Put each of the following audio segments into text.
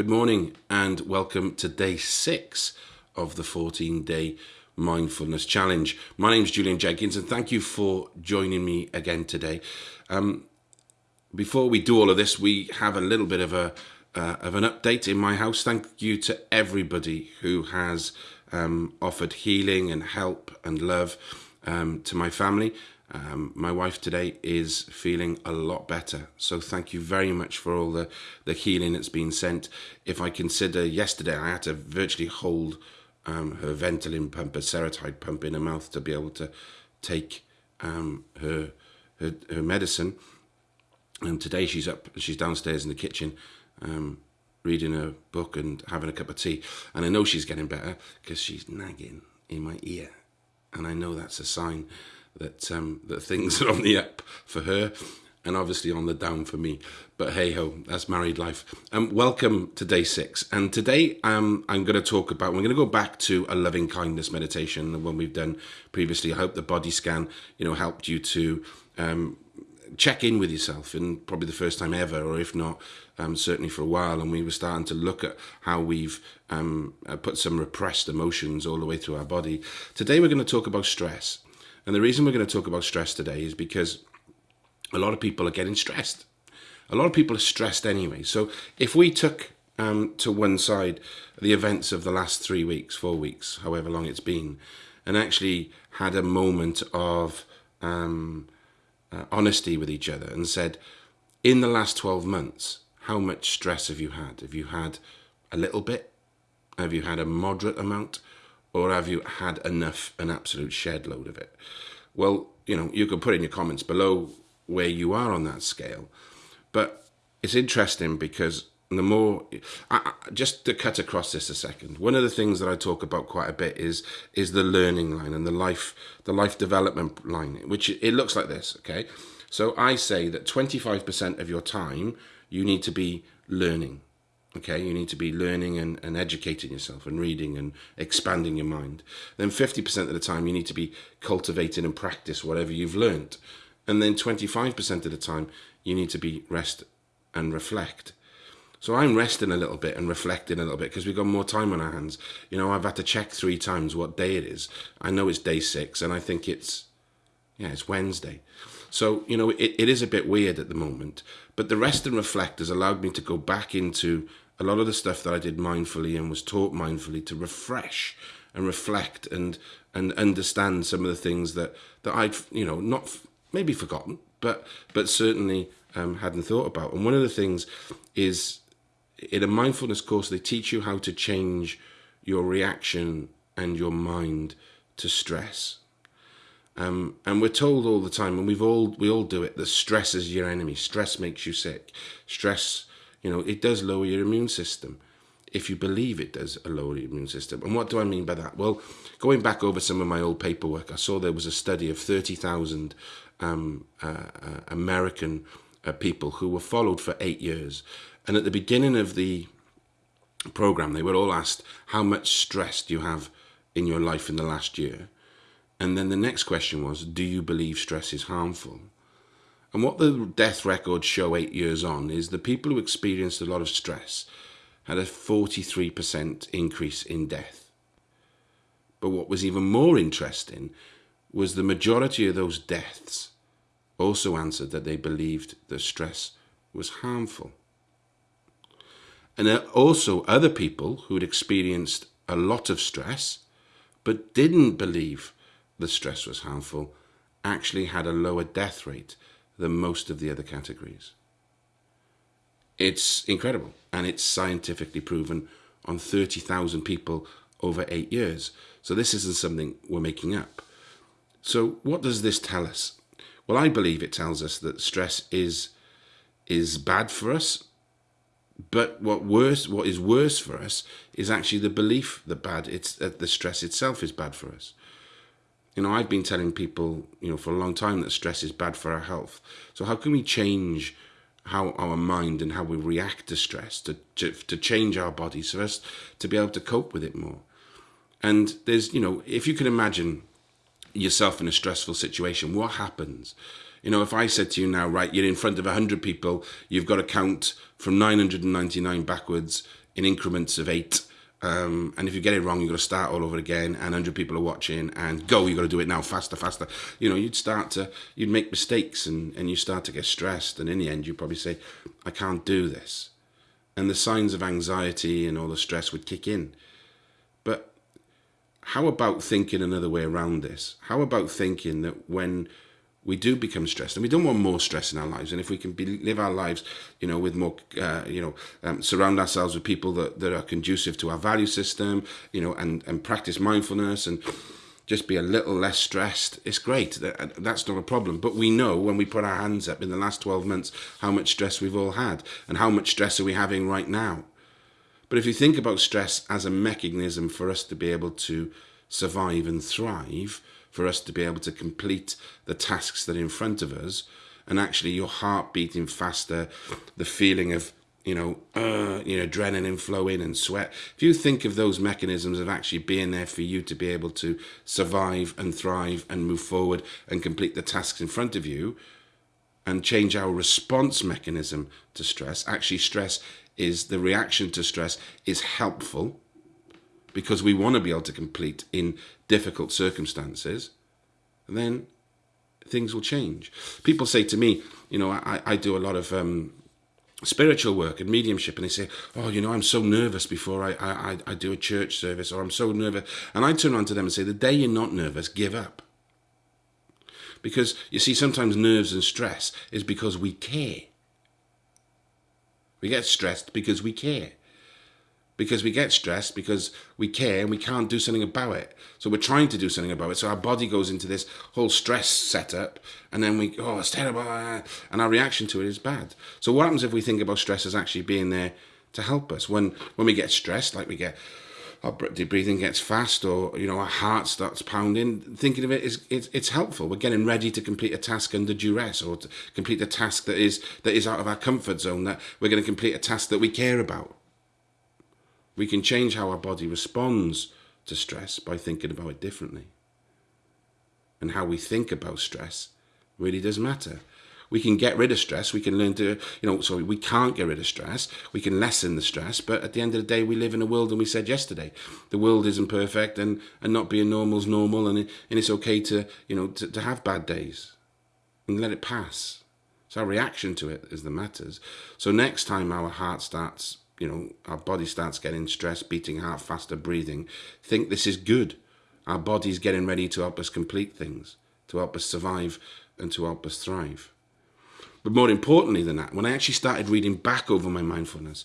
Good morning and welcome to day six of the 14 day mindfulness challenge. My name is Julian Jenkins and thank you for joining me again today. Um, before we do all of this, we have a little bit of a uh, of an update in my house. Thank you to everybody who has um, offered healing and help and love um, to my family. Um, my wife today is feeling a lot better. So thank you very much for all the, the healing that's been sent. If I consider yesterday, I had to virtually hold um, her Ventolin pump, a Seretide pump in her mouth to be able to take um, her, her, her medicine. And today she's up, she's downstairs in the kitchen um, reading a book and having a cup of tea. And I know she's getting better because she's nagging in my ear. And I know that's a sign that um, that things are on the up for her and obviously on the down for me. But hey ho, that's married life. Um, welcome to day six. And today um, I'm going to talk about, we're going to go back to a loving kindness meditation, the one we've done previously. I hope the body scan, you know, helped you to um, check in with yourself and probably the first time ever, or if not, um, certainly for a while. And we were starting to look at how we've um, uh, put some repressed emotions all the way through our body. Today we're going to talk about stress. And the reason we're going to talk about stress today is because a lot of people are getting stressed. A lot of people are stressed anyway. So if we took um, to one side the events of the last three weeks, four weeks, however long it's been, and actually had a moment of um, uh, honesty with each other and said, in the last 12 months, how much stress have you had? Have you had a little bit? Have you had a moderate amount? Or have you had enough, an absolute shed load of it? Well, you know, you can put in your comments below where you are on that scale. But it's interesting because the more, I, just to cut across this a second, one of the things that I talk about quite a bit is is the learning line and the life the life development line, which it looks like this. Okay, so I say that 25% of your time you need to be learning okay you need to be learning and, and educating yourself and reading and expanding your mind then 50% of the time you need to be cultivating and practice whatever you've learned and then 25% of the time you need to be rest and reflect so I'm resting a little bit and reflecting a little bit because we've got more time on our hands. You know, I've had to check three times what day it is. I know it's day six and I think it's, yeah, it's Wednesday. So, you know, it, it is a bit weird at the moment. But the rest and reflect has allowed me to go back into a lot of the stuff that I did mindfully and was taught mindfully to refresh and reflect and and understand some of the things that that I'd you know not maybe forgotten but but certainly um, hadn't thought about. And one of the things is in a mindfulness course they teach you how to change your reaction and your mind to stress. Um, and we're told all the time and we've all we all do it that stress is your enemy. Stress makes you sick. Stress you know, it does lower your immune system. If you believe it does a lower your immune system. And what do I mean by that? Well, going back over some of my old paperwork, I saw there was a study of 30,000 um, uh, uh, American uh, people who were followed for eight years. And at the beginning of the program, they were all asked, how much stress do you have in your life in the last year? And then the next question was, do you believe stress is harmful? And what the death records show eight years on is the people who experienced a lot of stress had a 43% increase in death. But what was even more interesting was the majority of those deaths also answered that they believed the stress was harmful. And also other people who had experienced a lot of stress but didn't believe the stress was harmful actually had a lower death rate than most of the other categories. It's incredible and it's scientifically proven on 30,000 people over eight years. So this isn't something we're making up. So what does this tell us? Well, I believe it tells us that stress is is bad for us. But what worse, what is worse for us is actually the belief that bad it's that the stress itself is bad for us. You know, I've been telling people, you know, for a long time that stress is bad for our health. So how can we change how our mind and how we react to stress to, to, to change our bodies so as to be able to cope with it more? And there's, you know, if you can imagine yourself in a stressful situation, what happens? You know, if I said to you now, right, you're in front of 100 people, you've got to count from 999 backwards in increments of eight. Um, and if you get it wrong, you've got to start all over again, and 100 people are watching, and go, you've got to do it now, faster, faster. You know, you'd start to, you'd make mistakes, and, and you start to get stressed, and in the end, you probably say, I can't do this. And the signs of anxiety and all the stress would kick in. But how about thinking another way around this? How about thinking that when we do become stressed and we don't want more stress in our lives. And if we can be, live our lives you know with more uh, you know um, surround ourselves with people that, that are conducive to our value system you know and and practice mindfulness and just be a little less stressed it's great. That, that's not a problem. But we know when we put our hands up in the last 12 months how much stress we've all had and how much stress are we having right now. But if you think about stress as a mechanism for us to be able to survive and thrive for us to be able to complete the tasks that are in front of us and actually your heart beating faster, the feeling of, you know, uh, you know, adrenaline flowing and sweat. If you think of those mechanisms of actually being there for you to be able to survive and thrive and move forward and complete the tasks in front of you and change our response mechanism to stress, actually stress is the reaction to stress is helpful because we want to be able to complete in difficult circumstances, then things will change. People say to me, you know, I, I do a lot of um, spiritual work and mediumship, and they say, oh, you know, I'm so nervous before I, I, I do a church service, or I'm so nervous. And I turn around to them and say, the day you're not nervous, give up. Because, you see, sometimes nerves and stress is because we care. We get stressed because we care because we get stressed because we care and we can't do something about it. So we're trying to do something about it. So our body goes into this whole stress setup and then we, oh, it's terrible. And our reaction to it is bad. So what happens if we think about stress as actually being there to help us? When, when we get stressed, like we get, our breathing gets fast or, you know, our heart starts pounding, thinking of it is, it's, it's helpful. We're getting ready to complete a task under duress or to complete a task that is, that is out of our comfort zone, that we're going to complete a task that we care about. We can change how our body responds to stress by thinking about it differently. And how we think about stress really does matter. We can get rid of stress. We can learn to, you know, sorry, we can't get rid of stress. We can lessen the stress. But at the end of the day, we live in a world, and we said yesterday, the world isn't perfect, and, and not being normal is normal, and, it, and it's okay to, you know, to, to have bad days and let it pass. So our reaction to it is the matters. So next time our heart starts you know, our body starts getting stressed, beating heart faster, breathing, think this is good. Our body's getting ready to help us complete things, to help us survive and to help us thrive. But more importantly than that, when I actually started reading back over my mindfulness,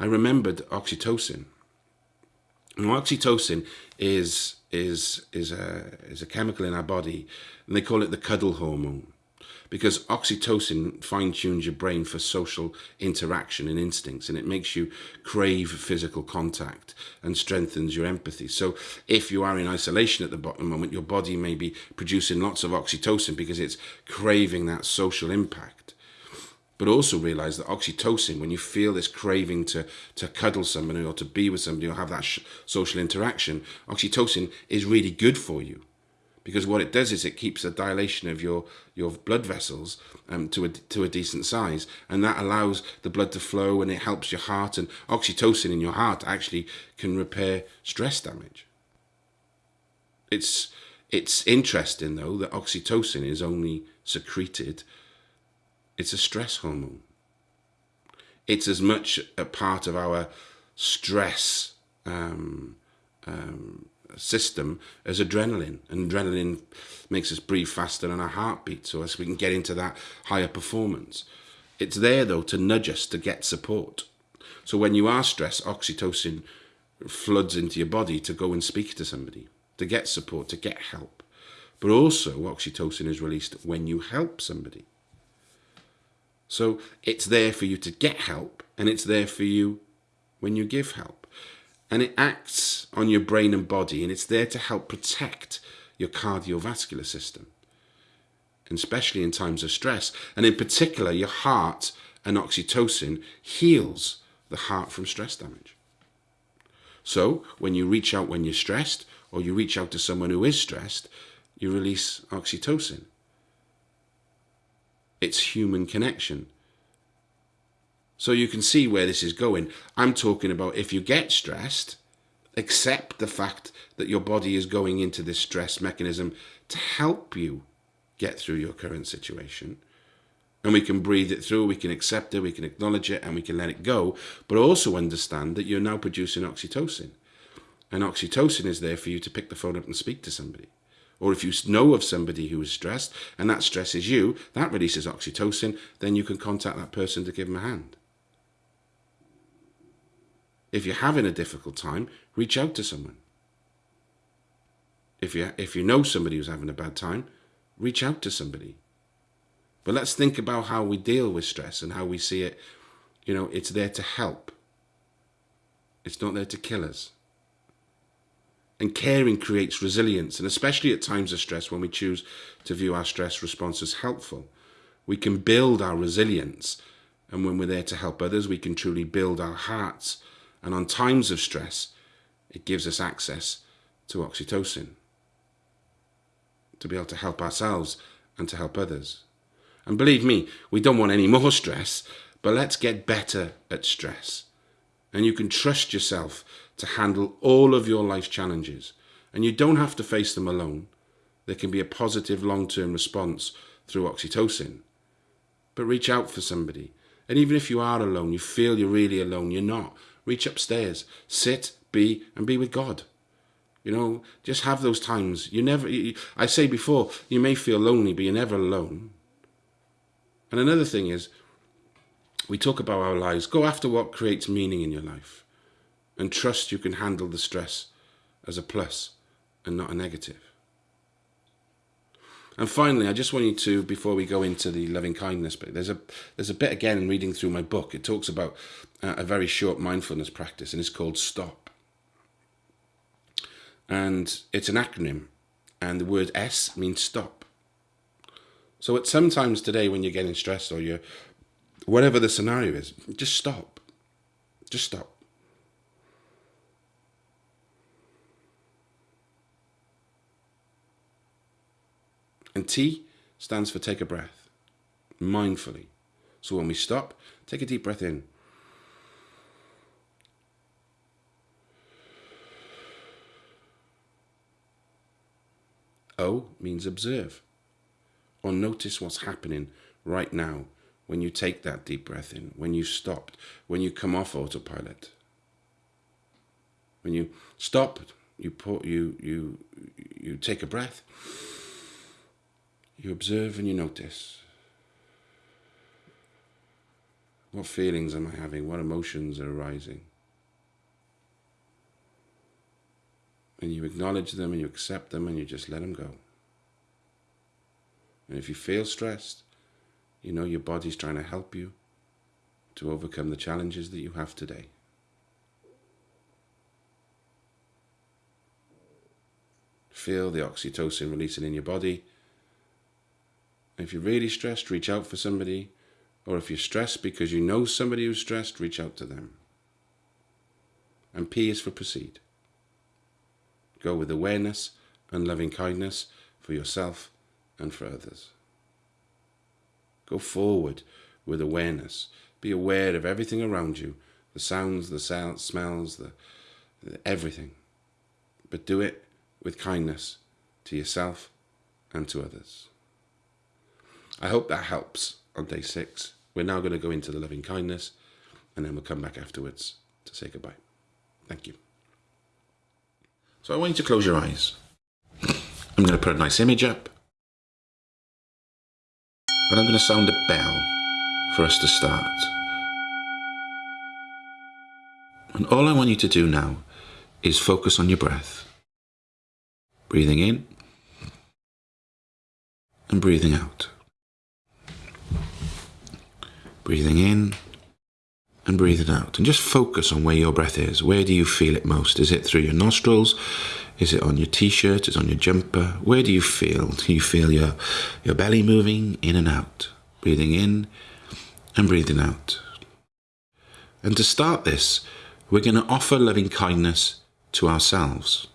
I remembered oxytocin. And oxytocin is is is a is a chemical in our body, and they call it the cuddle hormone because oxytocin fine tunes your brain for social interaction and instincts and it makes you crave physical contact and strengthens your empathy. So if you are in isolation at the moment, your body may be producing lots of oxytocin because it's craving that social impact. But also realize that oxytocin, when you feel this craving to, to cuddle somebody or to be with somebody or have that social interaction, oxytocin is really good for you because what it does is it keeps the dilation of your your blood vessels um, to a to a decent size, and that allows the blood to flow, and it helps your heart. And oxytocin in your heart actually can repair stress damage. It's it's interesting though that oxytocin is only secreted. It's a stress hormone. It's as much a part of our stress um, um, system as adrenaline. And adrenaline makes us breathe faster and our heartbeat so as we can get into that higher performance. It's there though to nudge us to get support. So when you are stressed, oxytocin floods into your body to go and speak to somebody, to get support, to get help. But also oxytocin is released when you help somebody. So it's there for you to get help and it's there for you when you give help and it acts on your brain and body and it's there to help protect your cardiovascular system especially in times of stress. And in particular your heart and oxytocin heals the heart from stress damage. So when you reach out when you're stressed or you reach out to someone who is stressed you release oxytocin. It's human connection. So you can see where this is going. I'm talking about if you get stressed, accept the fact that your body is going into this stress mechanism to help you get through your current situation. And we can breathe it through, we can accept it, we can acknowledge it, and we can let it go. But also understand that you're now producing oxytocin. And oxytocin is there for you to pick the phone up and speak to somebody. Or if you know of somebody who is stressed and that stresses you, that releases oxytocin, then you can contact that person to give them a hand. If you're having a difficult time, reach out to someone. If you, if you know somebody who's having a bad time, reach out to somebody. But let's think about how we deal with stress and how we see it. You know, it's there to help. It's not there to kill us. And caring creates resilience, and especially at times of stress when we choose to view our stress response as helpful. We can build our resilience, and when we're there to help others, we can truly build our hearts. And on times of stress, it gives us access to oxytocin to be able to help ourselves and to help others. And believe me, we don't want any more stress, but let's get better at stress. And you can trust yourself to handle all of your life challenges. And you don't have to face them alone. There can be a positive long-term response through oxytocin. But reach out for somebody. And even if you are alone, you feel you're really alone, you're not. Reach upstairs, sit, be, and be with God. You know, just have those times. You never, you, I say before, you may feel lonely, but you're never alone. And another thing is, we talk about our lives. Go after what creates meaning in your life and trust you can handle the stress as a plus and not a negative. And finally, I just want you to, before we go into the loving kindness bit, there's a there's a bit again reading through my book. It talks about uh, a very short mindfulness practice, and it's called Stop and it's an acronym and the word S means stop. So at sometimes today when you're getting stressed or you're whatever the scenario is, just stop. Just stop. And T stands for take a breath, mindfully. So when we stop, take a deep breath in. O means observe or notice what's happening right now when you take that deep breath in, when you stopped, when you come off autopilot. When you stop, you put, you you you take a breath. You observe and you notice. What feelings am I having? What emotions are arising? and you acknowledge them and you accept them and you just let them go. And if you feel stressed, you know your body's trying to help you to overcome the challenges that you have today. Feel the oxytocin releasing in your body. If you're really stressed, reach out for somebody. Or if you're stressed because you know somebody who's stressed, reach out to them. And P is for proceed. Go with awareness and loving kindness for yourself and for others. Go forward with awareness. Be aware of everything around you, the sounds, the sound, smells, the, the everything. But do it with kindness to yourself and to others. I hope that helps on day six. We're now going to go into the loving kindness and then we'll come back afterwards to say goodbye. Thank you. So I want you to close your eyes. I'm going to put a nice image up. And I'm going to sound a bell for us to start. And all I want you to do now is focus on your breath. Breathing in and breathing out. Breathing in and breathe it out. And just focus on where your breath is. Where do you feel it most? Is it through your nostrils? Is it on your t-shirt? Is it on your jumper? Where do you feel? Do you feel your, your belly moving in and out? Breathing in and breathing out. And to start this, we're going to offer loving kindness to ourselves.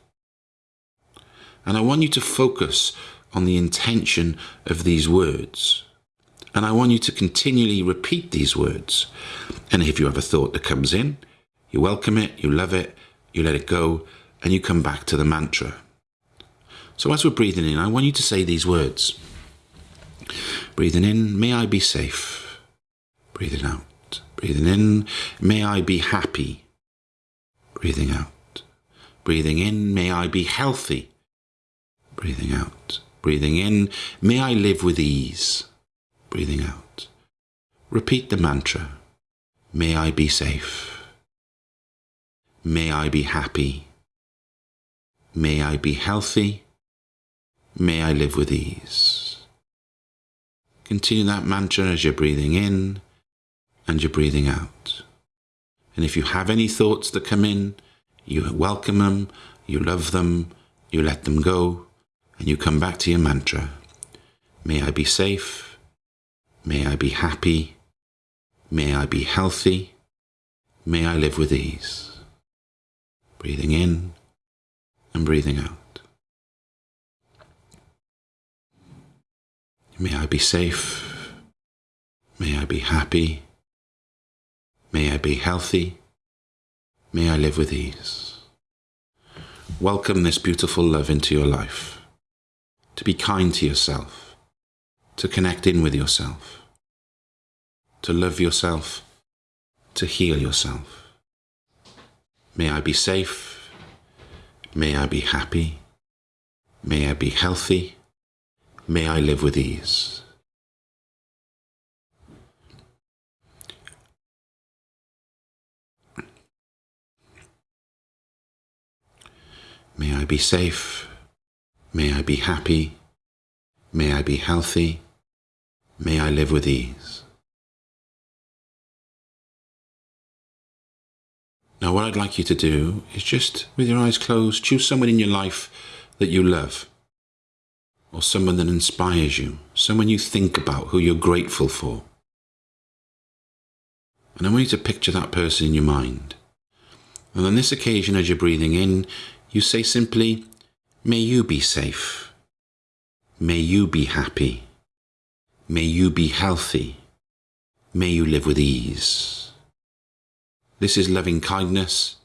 And I want you to focus on the intention of these words. And I want you to continually repeat these words. And if you have a thought that comes in, you welcome it, you love it, you let it go, and you come back to the mantra. So as we're breathing in, I want you to say these words. Breathing in, may I be safe. Breathing out. Breathing in, may I be happy. Breathing out. Breathing in, may I be healthy. Breathing out. Breathing in, may I live with ease. Breathing out. Repeat the mantra. May I be safe. May I be happy. May I be healthy. May I live with ease. Continue that mantra as you're breathing in and you're breathing out. And if you have any thoughts that come in, you welcome them, you love them, you let them go, and you come back to your mantra. May I be safe. May I be happy. May I be healthy. May I live with ease. Breathing in and breathing out. May I be safe. May I be happy. May I be healthy. May I live with ease. Welcome this beautiful love into your life. To be kind to yourself. To connect in with yourself. To love yourself. To heal yourself. May I be safe. May I be happy. May I be healthy. May I live with ease. May I be safe. May I be happy. May I be healthy. May I live with ease. Now, what I'd like you to do is just, with your eyes closed, choose someone in your life that you love, or someone that inspires you, someone you think about, who you're grateful for. And I want you to picture that person in your mind. And on this occasion, as you're breathing in, you say simply, May you be safe. May you be happy. May you be healthy. May you live with ease. This is loving kindness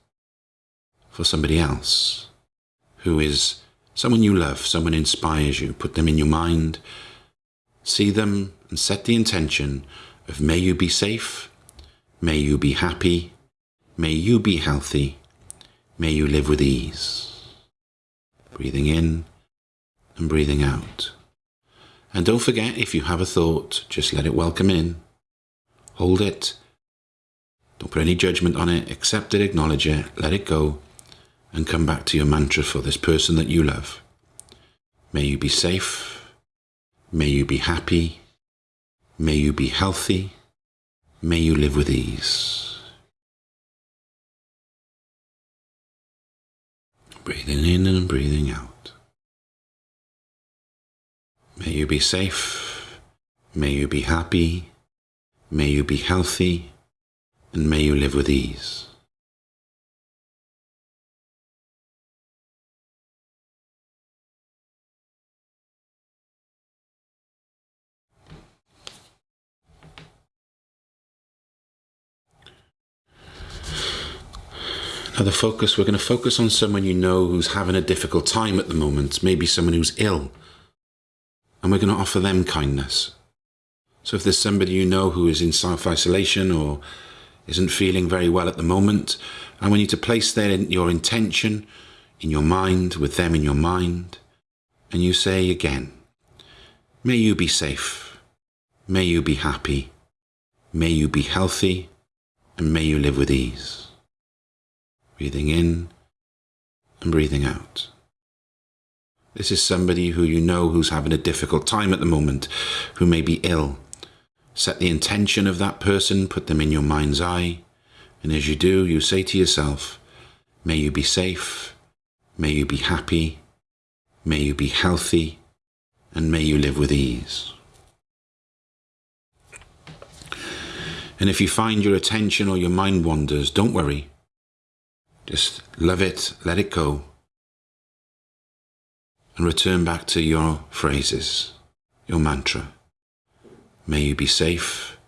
for somebody else who is someone you love, someone inspires you. Put them in your mind, see them, and set the intention of may you be safe, may you be happy, may you be healthy, may you live with ease breathing in and breathing out. And don't forget, if you have a thought, just let it welcome in. Hold it. Don't put any judgment on it. Accept it, acknowledge it, let it go, and come back to your mantra for this person that you love. May you be safe. May you be happy. May you be healthy. May you live with ease. Breathing in and breathing out. May you be safe. May you be happy. May you be healthy. And may you live with ease. Now, the focus, we're going to focus on someone you know who's having a difficult time at the moment, maybe someone who's ill. And we're going to offer them kindness. So if there's somebody you know who is in self isolation or isn't feeling very well at the moment, I want you to place there your intention in your mind, with them in your mind, and you say again, May you be safe. May you be happy. May you be healthy. And may you live with ease breathing in and breathing out. This is somebody who you know who's having a difficult time at the moment, who may be ill. Set the intention of that person, put them in your mind's eye, and as you do, you say to yourself, May you be safe, may you be happy, may you be healthy, and may you live with ease. And if you find your attention or your mind wanders, don't worry. Just love it, let it go, and return back to your phrases, your mantra. May you be safe.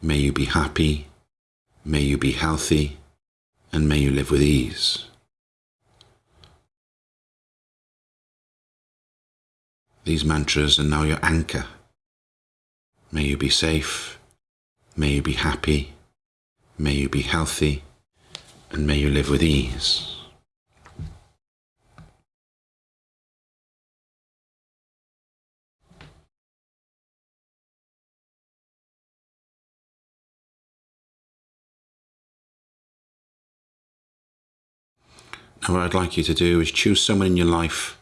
May you be happy. May you be healthy. And may you live with ease. These mantras are now your anchor. May you be safe. May you be happy. May you be healthy. And may you live with ease. Now, what I'd like you to do is choose someone in your life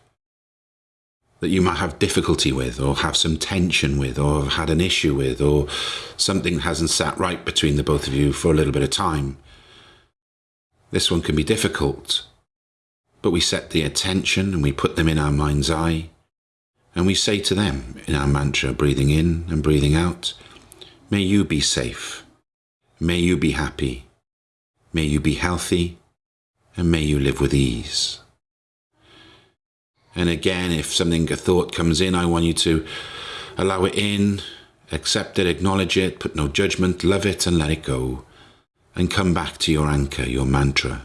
that you might have difficulty with, or have some tension with, or have had an issue with, or something hasn't sat right between the both of you for a little bit of time. This one can be difficult, but we set the attention and we put them in our mind's eye, and we say to them in our mantra, breathing in and breathing out, May you be safe. May you be happy. May you be healthy and may you live with ease. And again, if something, a thought comes in, I want you to allow it in, accept it, acknowledge it, put no judgment, love it and let it go. And come back to your anchor, your mantra.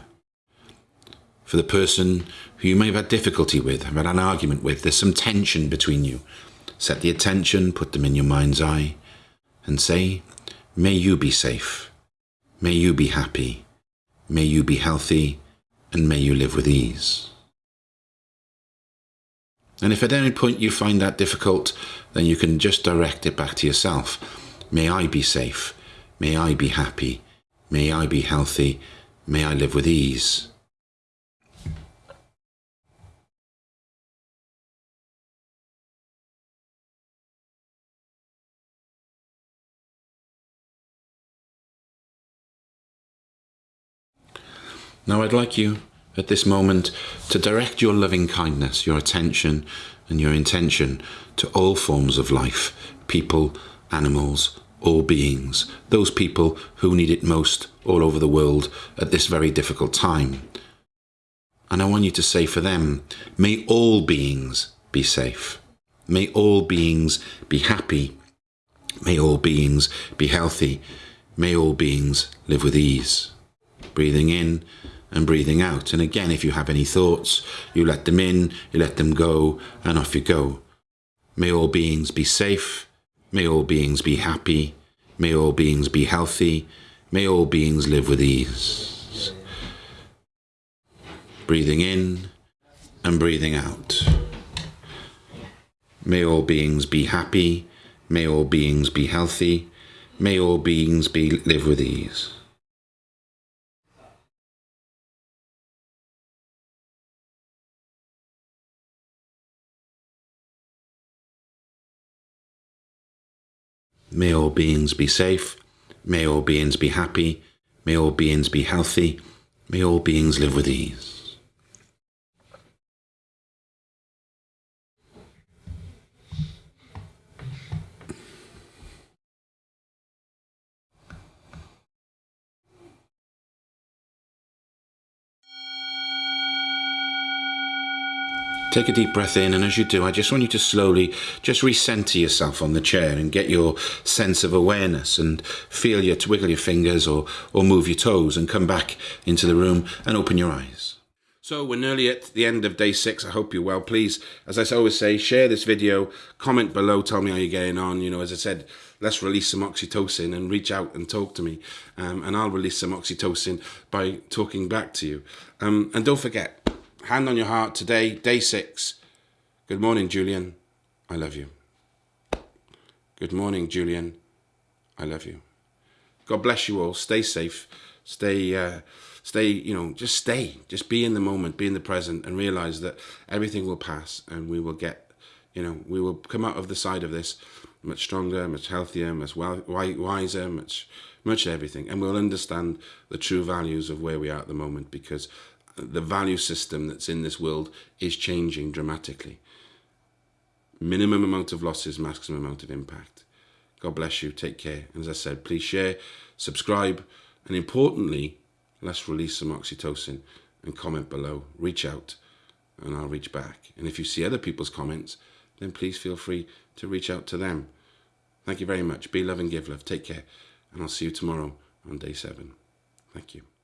For the person who you may have had difficulty with, have had an argument with, there's some tension between you. Set the attention, put them in your mind's eye, and say, May you be safe. May you be happy. May you be healthy and may you live with ease. And if at any point you find that difficult, then you can just direct it back to yourself. May I be safe. May I be happy. May I be healthy. May I live with ease. Now I'd like you at this moment to direct your loving kindness, your attention and your intention to all forms of life, people, animals, all beings, those people who need it most all over the world at this very difficult time. And I want you to say for them, may all beings be safe. May all beings be happy. May all beings be healthy. May all beings live with ease. Breathing in and breathing out. And again, if you have any thoughts, you let them in, you let them go, and off you go. May all beings be safe. May all beings be happy. May all beings be healthy. May all beings live with ease. Breathing in and breathing out. May all beings be happy. May all beings be healthy. May all beings be live with ease. May all beings be safe. May all beings be happy. May all beings be healthy. May all beings live with ease. Take a deep breath in, and as you do, I just want you to slowly just recenter yourself on the chair and get your sense of awareness and feel your wiggle your fingers or, or move your toes and come back into the room and open your eyes. So we're nearly at the end of day six. I hope you're well. Please, as I always say, share this video, comment below, tell me how you're getting on. You know, as I said, let's release some oxytocin and reach out and talk to me. Um, and I'll release some oxytocin by talking back to you. Um, and don't forget, hand on your heart today, day six. Good morning, Julian. I love you. Good morning, Julian. I love you. God bless you all. Stay safe. Stay, uh, stay, you know, just stay. Just be in the moment, be in the present, and realize that everything will pass and we will get, you know, we will come out of the side of this much stronger, much healthier, much wiser, much, much everything. And we'll understand the true values of where we are at the moment because the value system that's in this world is changing dramatically. Minimum amount of losses, maximum amount of impact. God bless you. Take care. And as I said, please share, subscribe, and importantly, let's release some oxytocin and comment below. Reach out and I'll reach back. And if you see other people's comments, then please feel free to reach out to them. Thank you very much. Be love and give love. Take care. And I'll see you tomorrow on day seven. Thank you.